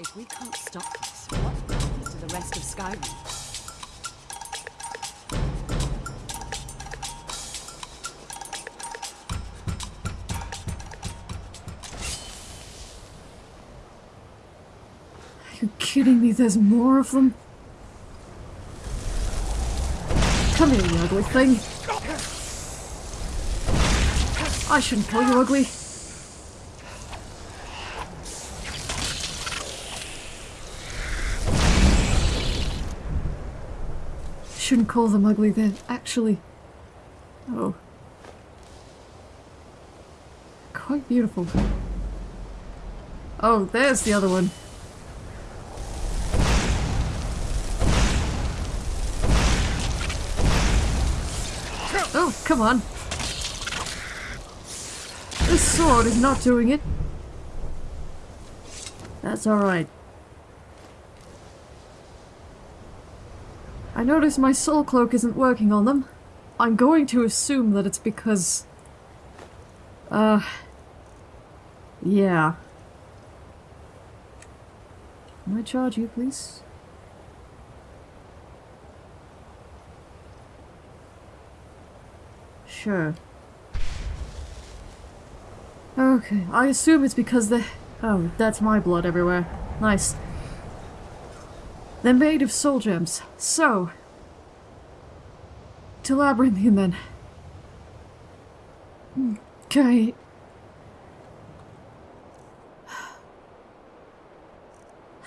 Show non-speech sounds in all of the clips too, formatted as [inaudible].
If we can't stop this, what happens to the rest of Skyrim? Are you kidding me? There's more of them? Come here, you ugly thing. I shouldn't call you ugly. Shouldn't call them ugly, they're actually... Oh. Quite beautiful. Oh, there's the other one. Oh, come on. This sword is not doing it. That's alright. I notice my soul cloak isn't working on them. I'm going to assume that it's because... Uh... Yeah. Can I charge you, please? Sure. Okay, I assume it's because the... Oh, that's my blood everywhere. Nice. They're made of soul gems. So... To Labyrinthian then. Okay.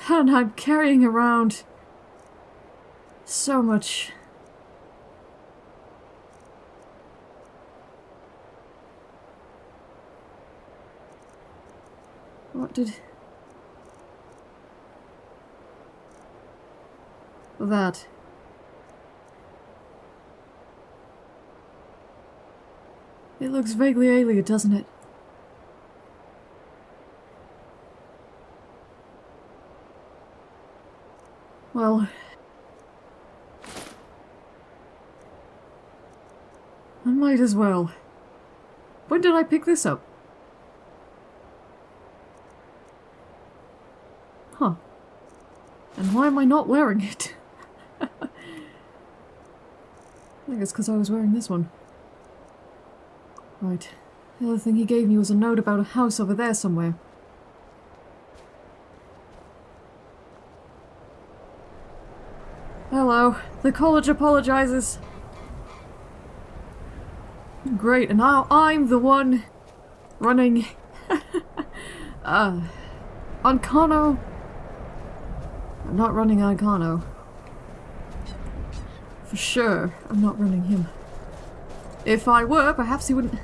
And I'm carrying around... So much... What did... That. It looks vaguely alien, doesn't it? Well... I might as well. When did I pick this up? Huh. And why am I not wearing it? I think it's because I was wearing this one. Right. The other thing he gave me was a note about a house over there somewhere. Hello. The college apologizes. Great, and now I'm the one running... [laughs] uh... Ancano? I'm not running Ancano. For sure, I'm not running him. If I were, perhaps he wouldn't...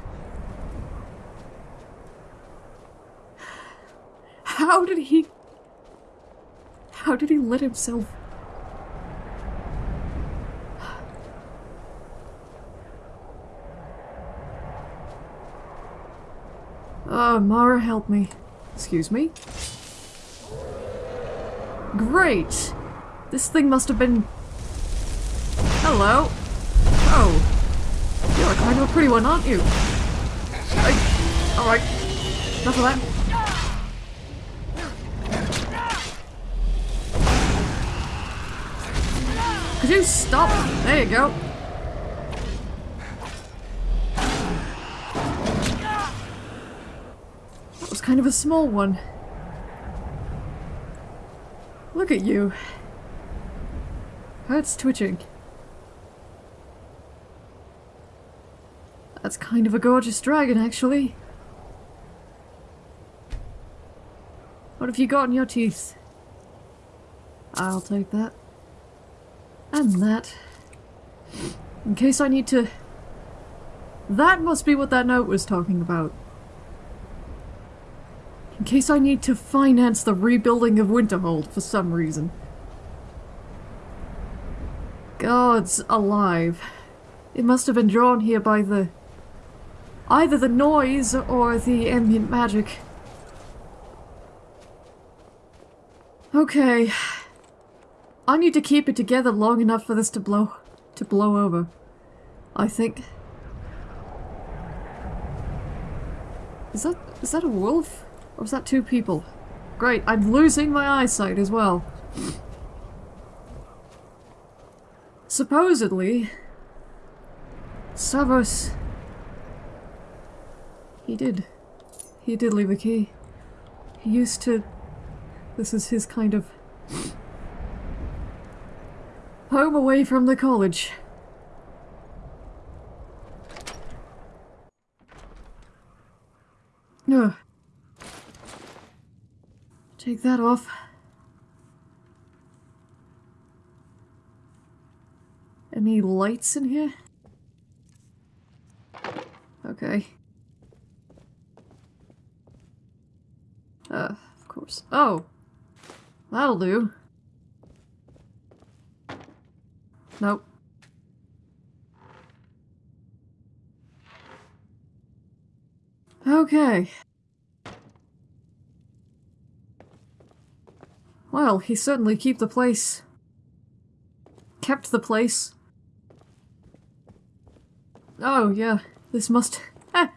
How did he... How did he let himself... Oh, Mara, help me. Excuse me? Great! This thing must have been... Hello? Oh. You're kind of a pretty one, aren't you? Alright. Enough of that. Could you stop? There you go. That was kind of a small one. Look at you. That's twitching. That's kind of a gorgeous dragon, actually. What have you got in your teeth? I'll take that. And that. In case I need to... That must be what that note was talking about. In case I need to finance the rebuilding of Winterhold for some reason. Gods alive. It must have been drawn here by the... Either the noise or the ambient magic. Okay. I need to keep it together long enough for this to blow... to blow over. I think. Is that... is that a wolf? Or is that two people? Great, I'm losing my eyesight as well. Supposedly, Savos... He did. He did leave a key. He used to... This is his kind of... Home away from the college. No. Take that off. Any lights in here? Okay. Uh, of course. Oh! That'll do. Nope. Okay. Well, he certainly keep the place. Kept the place. Oh, yeah. This must... [laughs]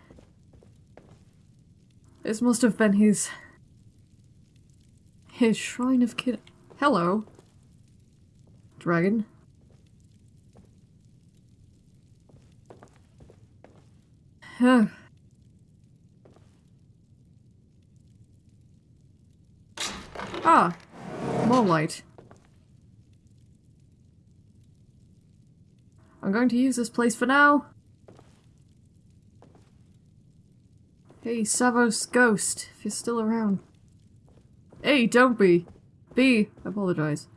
This must have been his... His Shrine of Kid... Hello. Dragon. Huh. Ah, more light. I'm going to use this place for now. Hey, Savos Ghost, if you're still around. Hey, don't be. Be. Apologize.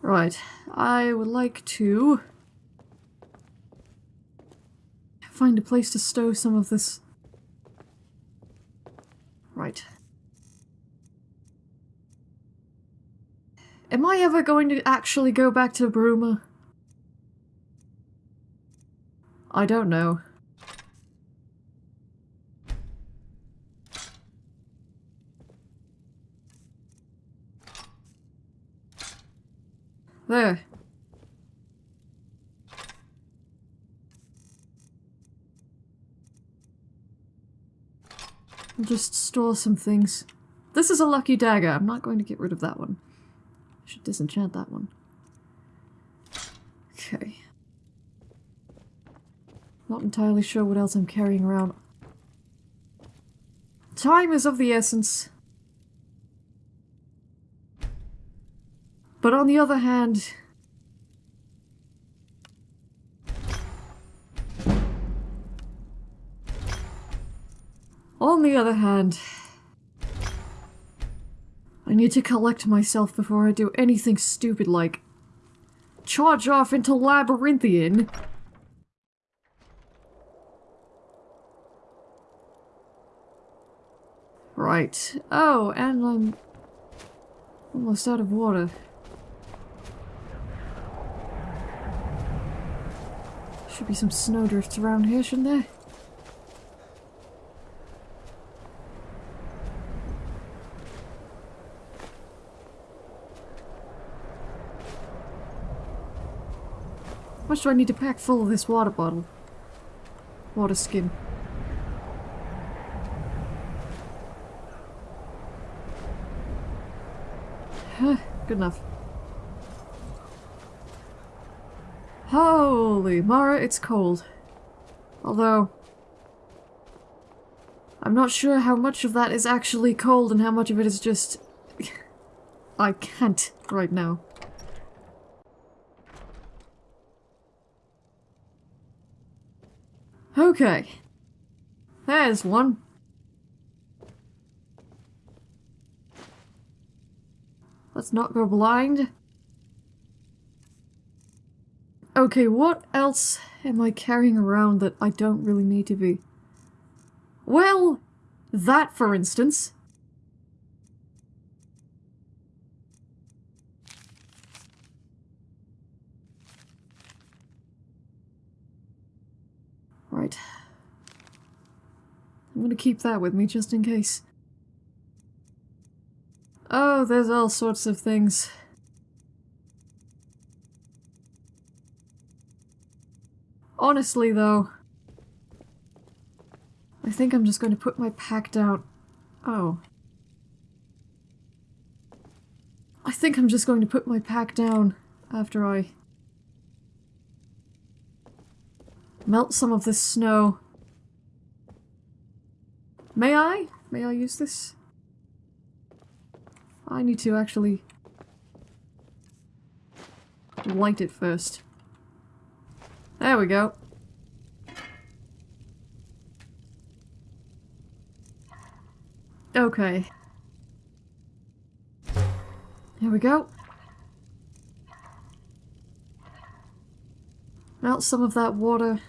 Right, I would like to find a place to stow some of this Right. Am I ever going to actually go back to Bruma? I don't know. There. Just store some things. This is a lucky dagger. I'm not going to get rid of that one. I should disenchant that one. Okay. Not entirely sure what else I'm carrying around. Time is of the essence. But on the other hand, On the other hand, I need to collect myself before I do anything stupid like charge off into Labyrinthian. Right. Oh, and I'm almost out of water. Should be some snowdrifts around here, shouldn't there? much do I need to pack full of this water bottle? Water skin. Good enough. Holy Mara, it's cold. Although... I'm not sure how much of that is actually cold and how much of it is just... [laughs] I can't right now. Okay. There's one. Let's not go blind. Okay, what else am I carrying around that I don't really need to be? Well, that for instance. Right. I'm gonna keep that with me just in case. Oh, there's all sorts of things. Honestly, though, I think I'm just going to put my pack down. Oh. I think I'm just going to put my pack down after I melt some of this snow. May I? May I use this? I need to actually light it first. There we go. Okay. Here we go. Melt some of that water.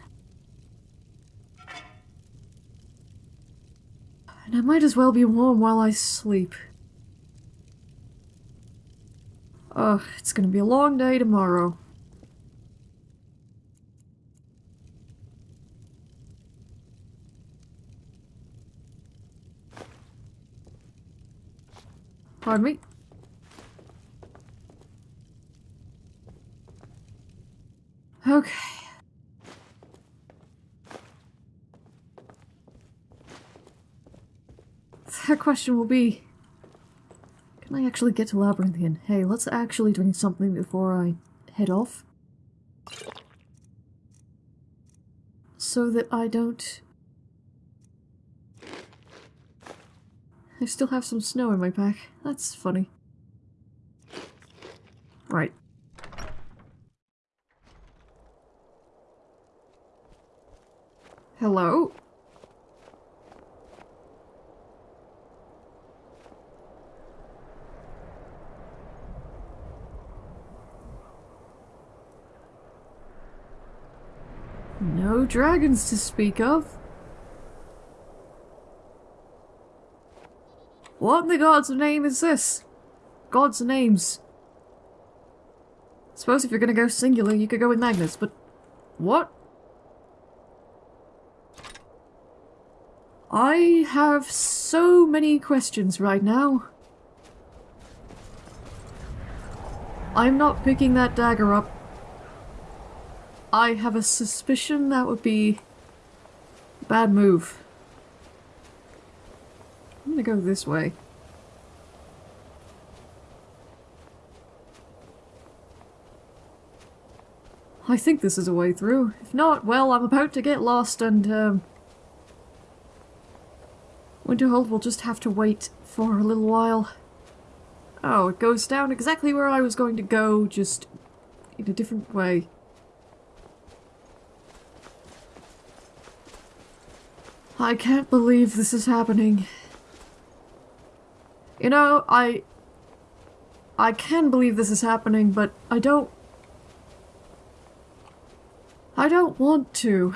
And I might as well be warm while I sleep. Ugh, it's gonna be a long day tomorrow. Pardon me? Okay. That question will be... Can I actually get to Labyrinthian? Hey, let's actually drink something before I head off. So that I don't... I still have some snow in my pack. That's funny. Right. Hello? No dragons to speak of. What in the god's name is this? God's names. Suppose if you're gonna go singular, you could go with Magnus, but... What? I have so many questions right now. I'm not picking that dagger up. I have a suspicion that would be bad move. Gonna go this way. I think this is a way through. If not, well, I'm about to get lost and, um... Winterhold will just have to wait for a little while. Oh, it goes down exactly where I was going to go, just in a different way. I can't believe this is happening. You know, I... I can believe this is happening, but I don't... I don't want to.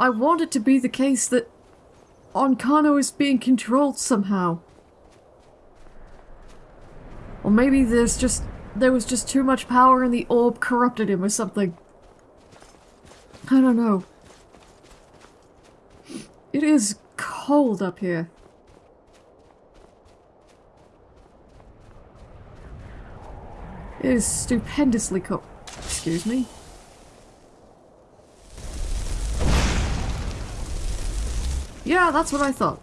I want it to be the case that Ancano is being controlled somehow. Or maybe there's just there was just too much power and the orb corrupted him or something. I don't know. It is cold up here. It is stupendously cold. Excuse me. Yeah, that's what I thought.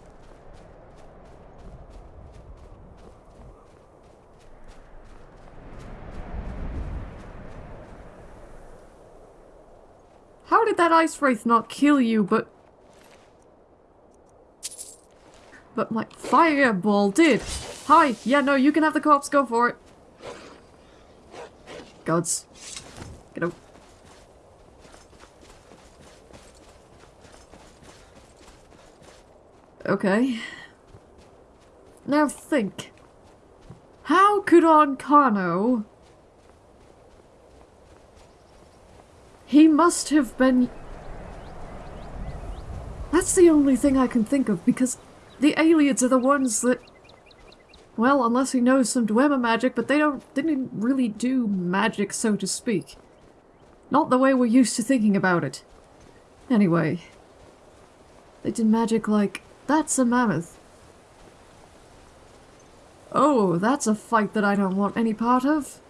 Did that ice wraith not kill you, but... But my fireball did! Hi! Yeah, no, you can have the corpse, go for it! Gods. Get out. Okay. Now think. How could Ancano... He must have been... That's the only thing I can think of, because the aliens are the ones that... Well, unless he knows some Dwemer magic, but they don't They didn't really do magic, so to speak. Not the way we're used to thinking about it. Anyway. They did magic like that's a mammoth. Oh, that's a fight that I don't want any part of.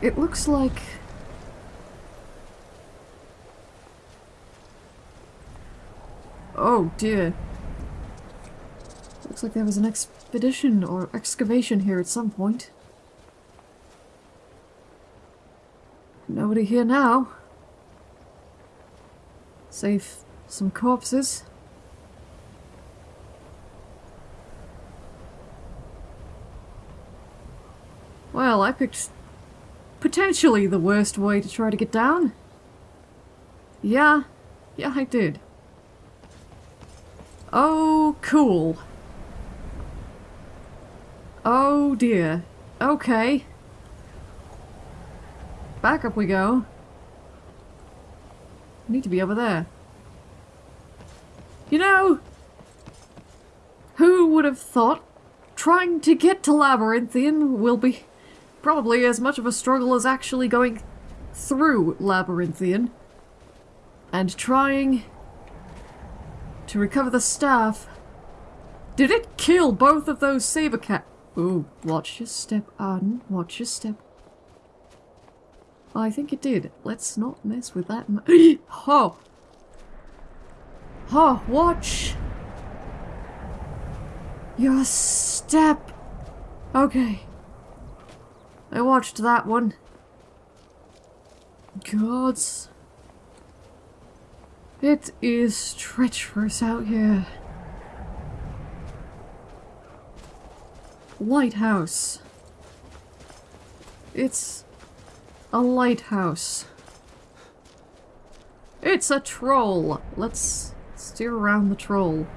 It looks like... Oh dear. Looks like there was an expedition or excavation here at some point. Nobody here now. Save some corpses. Well, I picked potentially the worst way to try to get down. Yeah, yeah I did. Oh, cool. Oh dear. Okay. Back up we go. Need to be over there. You know, who would have thought trying to get to Labyrinthian will be probably as much of a struggle as actually going through Labyrinthian and trying to recover the staff. Did it kill both of those saber cat? Ooh, watch your step, Arden. Watch your step. I think it did. Let's not mess with that. [gasps] oh! Oh, watch! Your step! Okay. I watched that one. Gods. It is treacherous out here. Lighthouse. It's a lighthouse. It's a troll! Let's steer around the troll.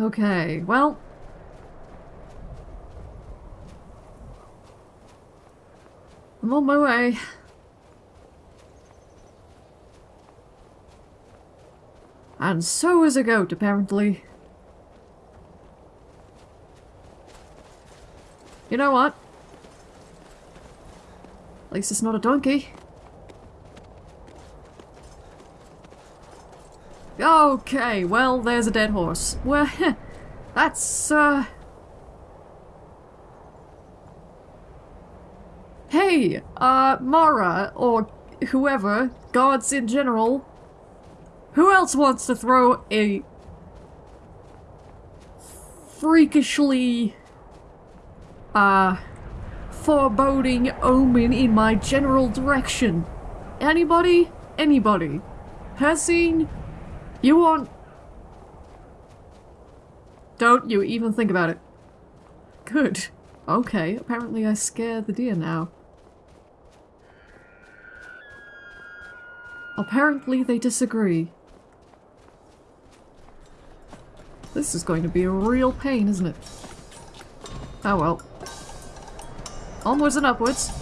Okay, well... I'm on my way. And so is a goat, apparently. You know what? At least it's not a donkey. Okay, well, there's a dead horse. Well, [laughs] that's, uh... Hey, uh, Mara, or whoever, gods in general, who else wants to throw a freakishly, uh, foreboding omen in my general direction? Anybody? Anybody? Hircine? You won't... Don't you even think about it. Good. Okay, apparently I scare the deer now. Apparently they disagree. This is going to be a real pain, isn't it? Oh well. Onwards and upwards.